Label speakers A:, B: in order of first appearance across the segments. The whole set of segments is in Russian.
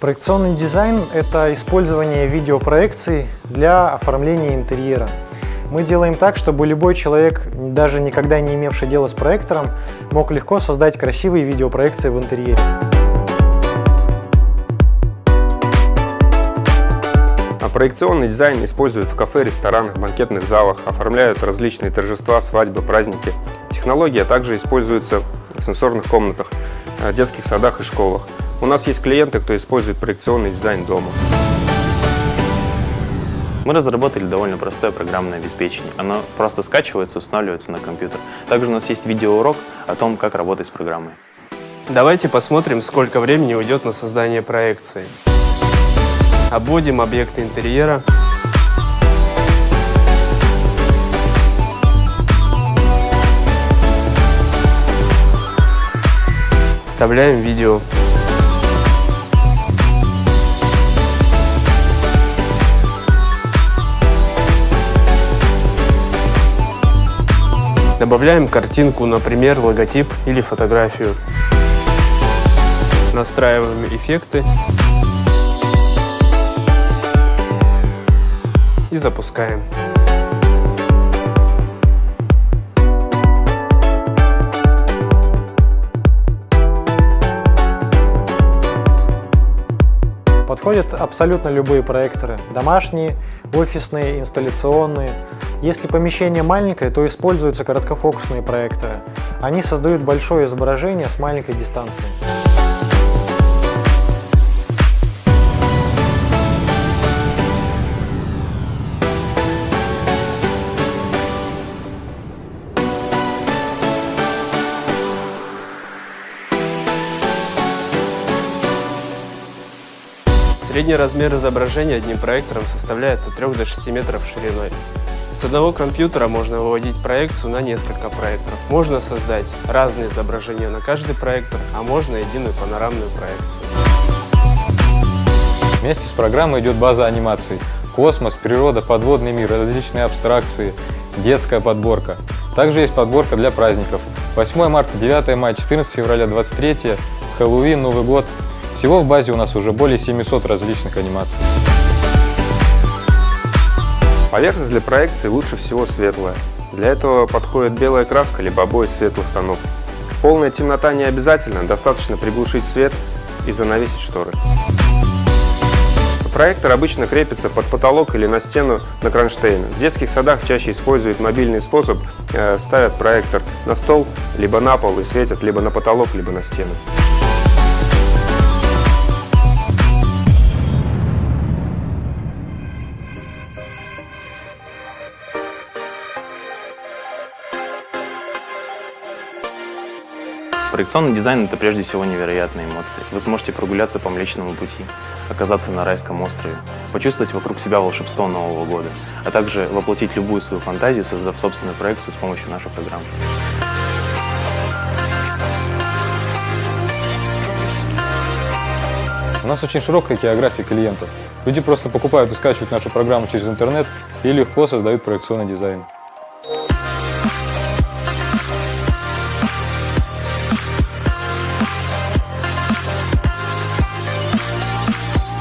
A: Проекционный дизайн – это использование видеопроекций для оформления интерьера. Мы делаем так, чтобы любой человек, даже никогда не имевший дела с проектором, мог легко создать красивые видеопроекции в интерьере.
B: А проекционный дизайн используют в кафе, ресторанах, банкетных залах, оформляют различные торжества, свадьбы, праздники. Технология также используется в сенсорных комнатах, э, детских садах и школах. У нас есть клиенты, кто использует проекционный дизайн дома.
C: Мы разработали довольно простое программное обеспечение. Оно просто скачивается, устанавливается на компьютер. Также у нас есть видеоурок о том, как работать с программой.
D: Давайте посмотрим, сколько времени уйдет на создание проекции. Обводим объекты интерьера. Вставляем видео. Добавляем картинку, например, логотип или фотографию. Настраиваем эффекты. И запускаем.
A: Подходят абсолютно любые проекторы – домашние, офисные, инсталляционные. Если помещение маленькое, то используются короткофокусные проекторы. Они создают большое изображение с маленькой дистанцией.
D: Средний размер изображения одним проектором составляет от 3 до 6 метров шириной. С одного компьютера можно выводить проекцию на несколько проекторов. Можно создать разные изображения на каждый проектор, а можно единую панорамную проекцию.
E: Вместе с программой идет база анимаций. Космос, природа, подводный мир, различные абстракции, детская подборка. Также есть подборка для праздников. 8 марта, 9 мая, 14 февраля, 23, Хэллоуин, Новый год, всего в базе у нас уже более 700 различных анимаций.
B: Поверхность для проекции лучше всего светлая. Для этого подходит белая краска либо обои светлых тонов. Полная темнота не обязательно, достаточно приглушить свет и занавесить шторы. Проектор обычно крепится под потолок или на стену на кронштейн. В детских садах чаще используют мобильный способ, э, ставят проектор на стол, либо на пол и светят либо на потолок, либо на стену.
C: Проекционный дизайн – это прежде всего невероятные эмоции. Вы сможете прогуляться по Млечному пути, оказаться на райском острове, почувствовать вокруг себя волшебство Нового года, а также воплотить любую свою фантазию, создав собственную проекцию с помощью нашей программы.
E: У нас очень широкая география клиентов. Люди просто покупают и скачивают нашу программу через интернет и легко создают проекционный дизайн.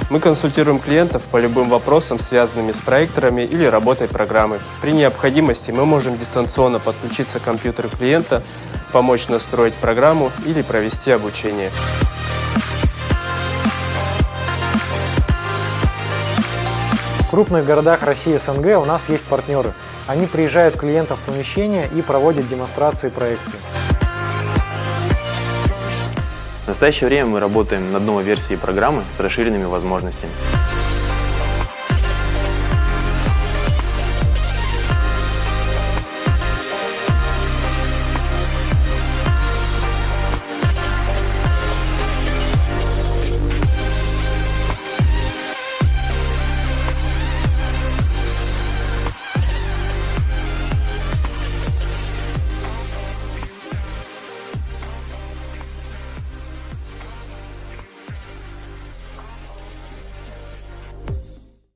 D: Мы консультируем клиентов по любым вопросам, связанным с проекторами или работой программы. При необходимости мы можем дистанционно подключиться к компьютеру клиента, помочь настроить программу или провести обучение.
A: В крупных городах России и СНГ у нас есть партнеры. Они приезжают к клиентам в помещение и проводят демонстрации проекции.
C: В настоящее время мы работаем над новой версией программы с расширенными возможностями.